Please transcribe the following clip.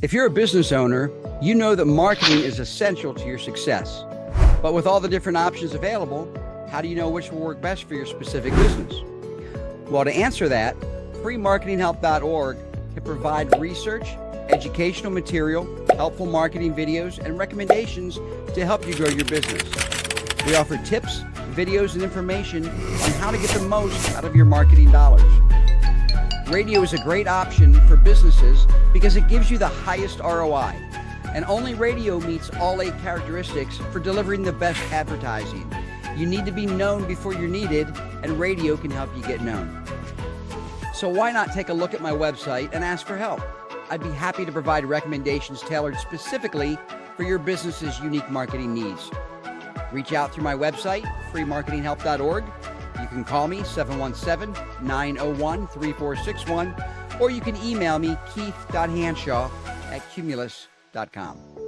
If you're a business owner, you know that marketing is essential to your success. But with all the different options available, how do you know which will work best for your specific business? Well, to answer that, freemarketinghelp.org can provide research, educational material, helpful marketing videos, and recommendations to help you grow your business. We offer tips, videos, and information on how to get the most out of your marketing dollars. Radio is a great option for businesses because it gives you the highest ROI. And only radio meets all eight characteristics for delivering the best advertising. You need to be known before you're needed, and radio can help you get known. So why not take a look at my website and ask for help? I'd be happy to provide recommendations tailored specifically for your business's unique marketing needs. Reach out through my website, freemarketinghelp.org, you can call me 717 901 3461, or you can email me keith.hanshaw at cumulus.com.